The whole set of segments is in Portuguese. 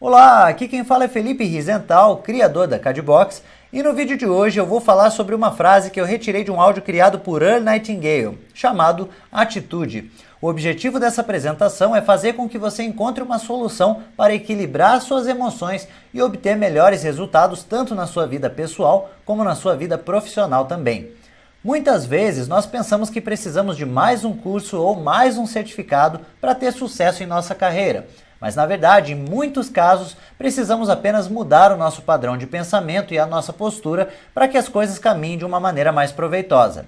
Olá, aqui quem fala é Felipe Rizental, criador da Cadbox, e no vídeo de hoje eu vou falar sobre uma frase que eu retirei de um áudio criado por Earl Nightingale, chamado Atitude. O objetivo dessa apresentação é fazer com que você encontre uma solução para equilibrar suas emoções e obter melhores resultados tanto na sua vida pessoal como na sua vida profissional também. Muitas vezes nós pensamos que precisamos de mais um curso ou mais um certificado para ter sucesso em nossa carreira. Mas na verdade, em muitos casos, precisamos apenas mudar o nosso padrão de pensamento e a nossa postura para que as coisas caminhem de uma maneira mais proveitosa.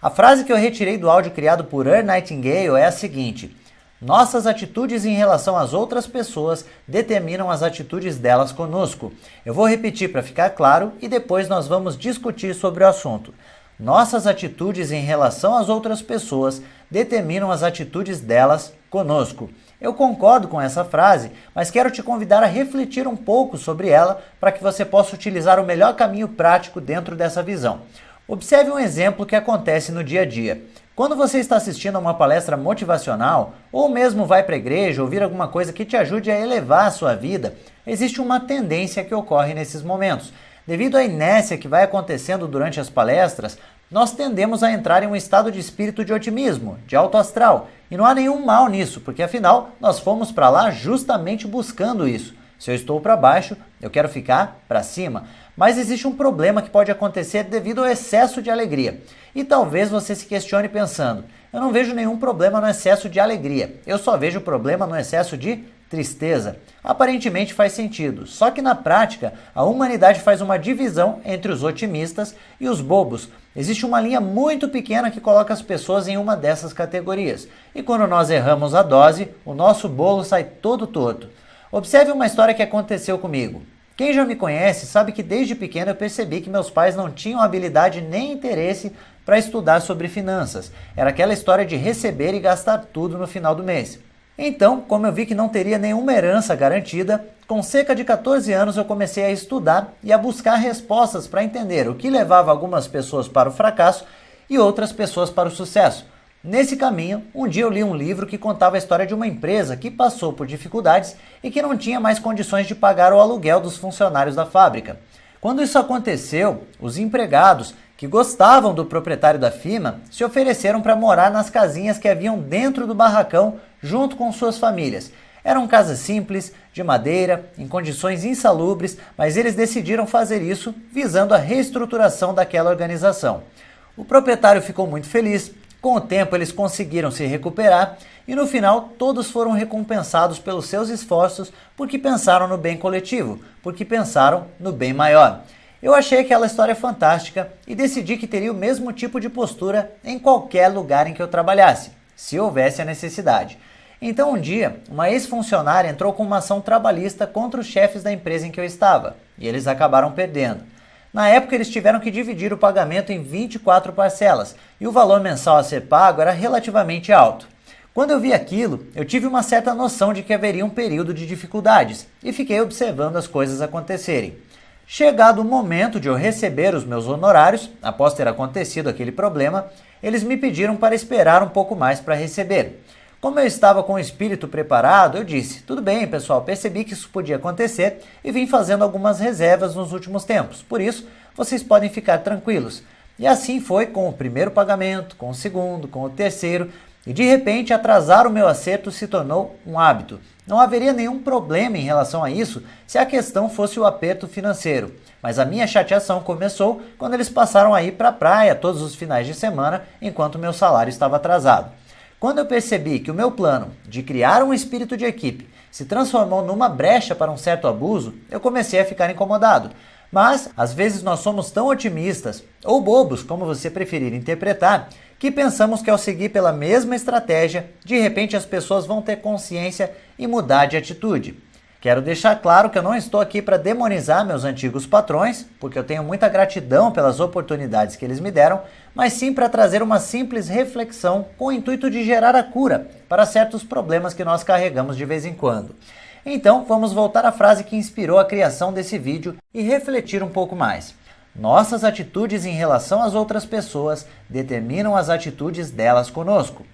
A frase que eu retirei do áudio criado por Earl Nightingale é a seguinte: Nossas atitudes em relação às outras pessoas determinam as atitudes delas conosco. Eu vou repetir para ficar claro e depois nós vamos discutir sobre o assunto. Nossas atitudes em relação às outras pessoas determinam as atitudes delas conosco. Eu concordo com essa frase, mas quero te convidar a refletir um pouco sobre ela para que você possa utilizar o melhor caminho prático dentro dessa visão. Observe um exemplo que acontece no dia a dia. Quando você está assistindo a uma palestra motivacional, ou mesmo vai para a igreja ouvir alguma coisa que te ajude a elevar a sua vida, existe uma tendência que ocorre nesses momentos. Devido à inércia que vai acontecendo durante as palestras, nós tendemos a entrar em um estado de espírito de otimismo, de alto astral, e não há nenhum mal nisso, porque afinal nós fomos para lá justamente buscando isso. Se eu estou para baixo, eu quero ficar para cima. Mas existe um problema que pode acontecer devido ao excesso de alegria. E talvez você se questione pensando: eu não vejo nenhum problema no excesso de alegria, eu só vejo problema no excesso de tristeza. Aparentemente faz sentido, só que na prática a humanidade faz uma divisão entre os otimistas e os bobos. Existe uma linha muito pequena que coloca as pessoas em uma dessas categorias. E quando nós erramos a dose, o nosso bolo sai todo torto. Observe uma história que aconteceu comigo. Quem já me conhece sabe que desde pequeno eu percebi que meus pais não tinham habilidade nem interesse para estudar sobre finanças. Era aquela história de receber e gastar tudo no final do mês. Então, como eu vi que não teria nenhuma herança garantida, com cerca de 14 anos eu comecei a estudar e a buscar respostas para entender o que levava algumas pessoas para o fracasso e outras pessoas para o sucesso. Nesse caminho, um dia eu li um livro que contava a história de uma empresa que passou por dificuldades e que não tinha mais condições de pagar o aluguel dos funcionários da fábrica. Quando isso aconteceu, os empregados que gostavam do proprietário da firma se ofereceram para morar nas casinhas que haviam dentro do barracão junto com suas famílias. Eram casas simples, de madeira, em condições insalubres, mas eles decidiram fazer isso visando a reestruturação daquela organização. O proprietário ficou muito feliz, com o tempo eles conseguiram se recuperar e no final todos foram recompensados pelos seus esforços porque pensaram no bem coletivo, porque pensaram no bem maior. Eu achei aquela história fantástica e decidi que teria o mesmo tipo de postura em qualquer lugar em que eu trabalhasse, se houvesse a necessidade. Então um dia, uma ex-funcionária entrou com uma ação trabalhista contra os chefes da empresa em que eu estava, e eles acabaram perdendo. Na época, eles tiveram que dividir o pagamento em 24 parcelas, e o valor mensal a ser pago era relativamente alto. Quando eu vi aquilo, eu tive uma certa noção de que haveria um período de dificuldades, e fiquei observando as coisas acontecerem. Chegado o momento de eu receber os meus honorários, após ter acontecido aquele problema, eles me pediram para esperar um pouco mais para receber. Como eu estava com o espírito preparado, eu disse: tudo bem, pessoal, percebi que isso podia acontecer e vim fazendo algumas reservas nos últimos tempos. Por isso, vocês podem ficar tranquilos. E assim foi com o primeiro pagamento, com o segundo, com o terceiro, e de repente atrasar o meu acerto se tornou um hábito. Não haveria nenhum problema em relação a isso se a questão fosse o aperto financeiro. Mas a minha chateação começou quando eles passaram a ir para a praia todos os finais de semana enquanto meu salário estava atrasado. Quando eu percebi que o meu plano de criar um espírito de equipe se transformou numa brecha para um certo abuso, eu comecei a ficar incomodado. Mas, às vezes, nós somos tão otimistas, ou bobos, como você preferir interpretar, que pensamos que ao seguir pela mesma estratégia, de repente as pessoas vão ter consciência e mudar de atitude. Quero deixar claro que eu não estou aqui para demonizar meus antigos patrões, porque eu tenho muita gratidão pelas oportunidades que eles me deram, mas sim para trazer uma simples reflexão com o intuito de gerar a cura para certos problemas que nós carregamos de vez em quando. Então, vamos voltar à frase que inspirou a criação desse vídeo e refletir um pouco mais. Nossas atitudes em relação às outras pessoas determinam as atitudes delas conosco.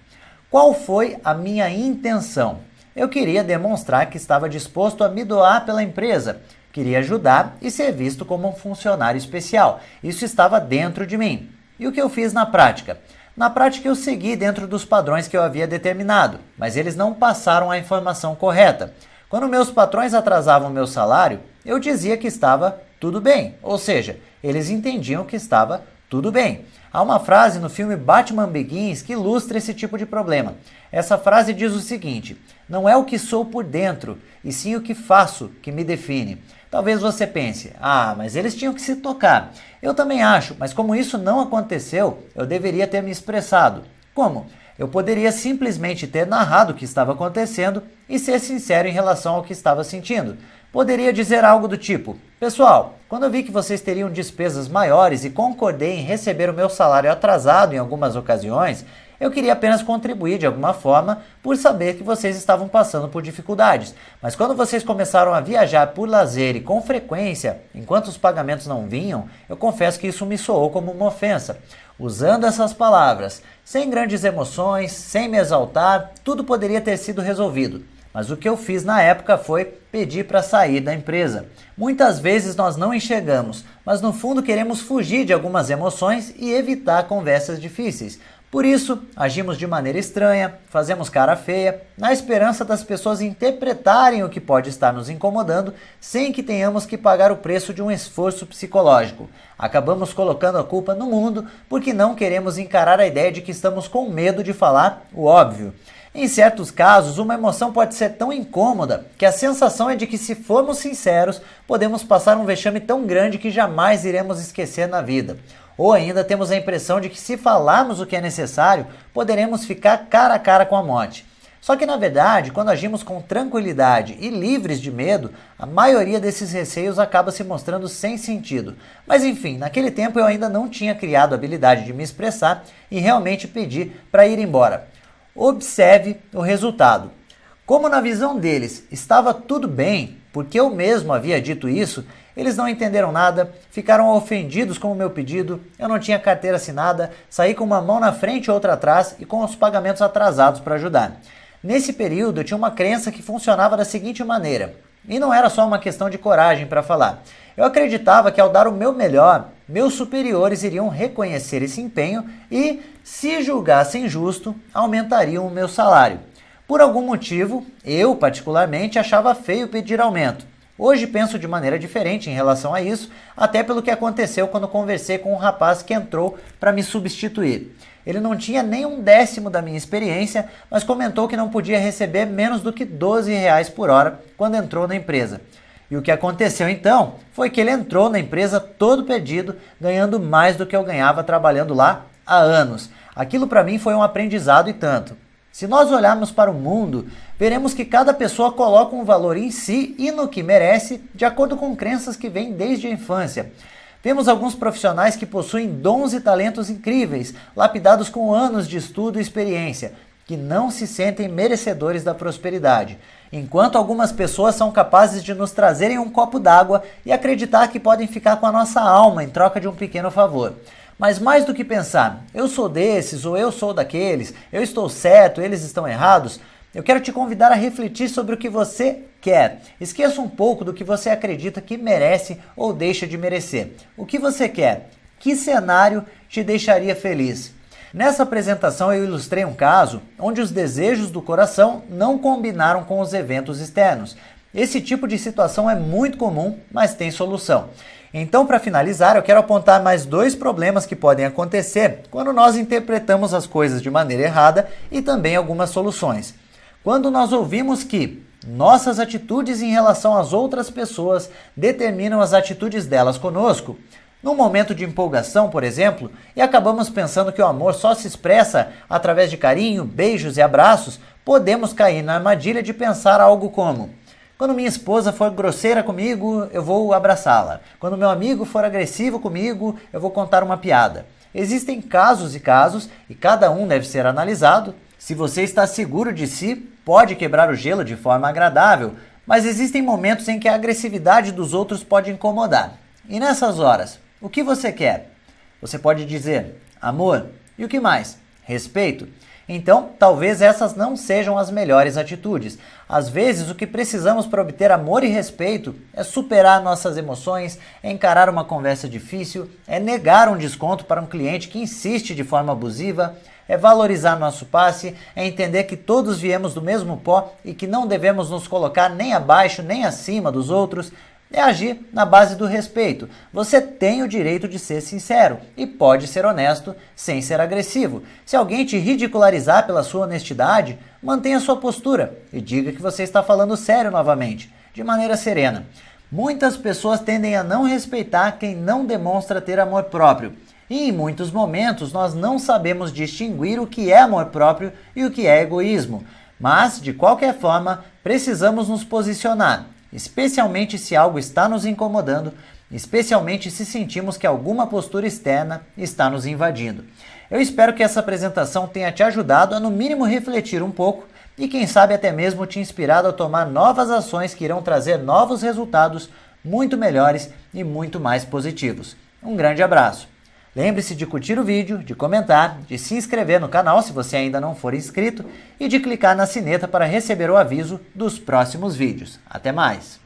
Qual foi a minha intenção? Eu queria demonstrar que estava disposto a me doar pela empresa, queria ajudar e ser visto como um funcionário especial. Isso estava dentro de mim. E o que eu fiz na prática? Na prática, eu segui dentro dos padrões que eu havia determinado, mas eles não passaram a informação correta. Quando meus patrões atrasavam meu salário, eu dizia que estava tudo bem, ou seja, eles entendiam que estava tudo bem. Há uma frase no filme Batman Begins que ilustra esse tipo de problema. Essa frase diz o seguinte: Não é o que sou por dentro, e sim o que faço que me define. Talvez você pense: Ah, mas eles tinham que se tocar. Eu também acho, mas como isso não aconteceu, eu deveria ter me expressado. Como? Eu poderia simplesmente ter narrado o que estava acontecendo e ser sincero em relação ao que estava sentindo. Poderia dizer algo do tipo: Pessoal, quando eu vi que vocês teriam despesas maiores e concordei em receber o meu salário atrasado em algumas ocasiões, eu queria apenas contribuir de alguma forma por saber que vocês estavam passando por dificuldades. Mas quando vocês começaram a viajar por lazer e com frequência, enquanto os pagamentos não vinham, eu confesso que isso me soou como uma ofensa. Usando essas palavras, sem grandes emoções, sem me exaltar, tudo poderia ter sido resolvido. Mas o que eu fiz na época foi pedir para sair da empresa. Muitas vezes nós não enxergamos, mas no fundo queremos fugir de algumas emoções e evitar conversas difíceis. Por isso, agimos de maneira estranha, fazemos cara feia, na esperança das pessoas interpretarem o que pode estar nos incomodando, sem que tenhamos que pagar o preço de um esforço psicológico. Acabamos colocando a culpa no mundo porque não queremos encarar a ideia de que estamos com medo de falar o óbvio. Em certos casos, uma emoção pode ser tão incômoda que a sensação é de que, se formos sinceros, podemos passar um vexame tão grande que jamais iremos esquecer na vida. Ou ainda temos a impressão de que, se falarmos o que é necessário, poderemos ficar cara a cara com a morte. Só que, na verdade, quando agimos com tranquilidade e livres de medo, a maioria desses receios acaba se mostrando sem sentido. Mas enfim, naquele tempo eu ainda não tinha criado a habilidade de me expressar e realmente pedi para ir embora. Observe o resultado. Como na visão deles estava tudo bem, porque eu mesmo havia dito isso, eles não entenderam nada, ficaram ofendidos com o meu pedido, eu não tinha carteira assinada, saí com uma mão na frente e outra atrás e com os pagamentos atrasados para ajudar. Nesse período eu tinha uma crença que funcionava da seguinte maneira, e não era só uma questão de coragem para falar. Eu acreditava que ao dar o meu melhor, meus superiores iriam reconhecer esse empenho e, se julgassem justo, aumentariam o meu salário. Por algum motivo, eu particularmente achava feio pedir aumento. Hoje penso de maneira diferente em relação a isso, até pelo que aconteceu quando conversei com um rapaz que entrou para me substituir. Ele não tinha nem um décimo da minha experiência, mas comentou que não podia receber menos do que 12 reais por hora quando entrou na empresa. E o que aconteceu então foi que ele entrou na empresa todo perdido, ganhando mais do que eu ganhava trabalhando lá há anos. Aquilo para mim foi um aprendizado e tanto. Se nós olharmos para o mundo, veremos que cada pessoa coloca um valor em si e no que merece, de acordo com crenças que vêm desde a infância. Vemos alguns profissionais que possuem dons e talentos incríveis, lapidados com anos de estudo e experiência, que não se sentem merecedores da prosperidade, enquanto algumas pessoas são capazes de nos trazerem um copo d'água e acreditar que podem ficar com a nossa alma em troca de um pequeno favor. Mas mais do que pensar, eu sou desses ou eu sou daqueles, eu estou certo, eles estão errados, eu quero te convidar a refletir sobre o que você quer. Esqueça um pouco do que você acredita que merece ou deixa de merecer. O que você quer? Que cenário te deixaria feliz? Nessa apresentação eu ilustrei um caso onde os desejos do coração não combinaram com os eventos externos. Esse tipo de situação é muito comum, mas tem solução. Então, para finalizar, eu quero apontar mais dois problemas que podem acontecer quando nós interpretamos as coisas de maneira errada e também algumas soluções. Quando nós ouvimos que nossas atitudes em relação às outras pessoas determinam as atitudes delas conosco, num momento de empolgação, por exemplo, e acabamos pensando que o amor só se expressa através de carinho, beijos e abraços, podemos cair na armadilha de pensar algo como: quando minha esposa for grosseira comigo, eu vou abraçá-la. Quando meu amigo for agressivo comigo, eu vou contar uma piada. Existem casos e casos, e cada um deve ser analisado. Se você está seguro de si, pode quebrar o gelo de forma agradável, mas existem momentos em que a agressividade dos outros pode incomodar. E nessas horas, o que você quer? Você pode dizer amor e o que mais? Respeito. Então, talvez essas não sejam as melhores atitudes. Às vezes, o que precisamos para obter amor e respeito é superar nossas emoções, é encarar uma conversa difícil, é negar um desconto para um cliente que insiste de forma abusiva, é valorizar nosso passe, é entender que todos viemos do mesmo pó e que não devemos nos colocar nem abaixo nem acima dos outros, é agir na base do respeito. Você tem o direito de ser sincero e pode ser honesto sem ser agressivo. Se alguém te ridicularizar pela sua honestidade, mantenha sua postura e diga que você está falando sério novamente, de maneira serena. Muitas pessoas tendem a não respeitar quem não demonstra ter amor próprio. E em muitos momentos nós não sabemos distinguir o que é amor próprio e o que é egoísmo. Mas, de qualquer forma, precisamos nos posicionar especialmente se algo está nos incomodando, especialmente se sentimos que alguma postura externa está nos invadindo. Eu espero que essa apresentação tenha te ajudado a, no mínimo, refletir um pouco e, quem sabe, até mesmo te inspirado a tomar novas ações que irão trazer novos resultados muito melhores e muito mais positivos. Um grande abraço! Lembre-se de curtir o vídeo, de comentar, de se inscrever no canal se você ainda não for inscrito e de clicar na sineta para receber o aviso dos próximos vídeos. Até mais!